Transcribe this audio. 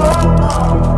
Oh,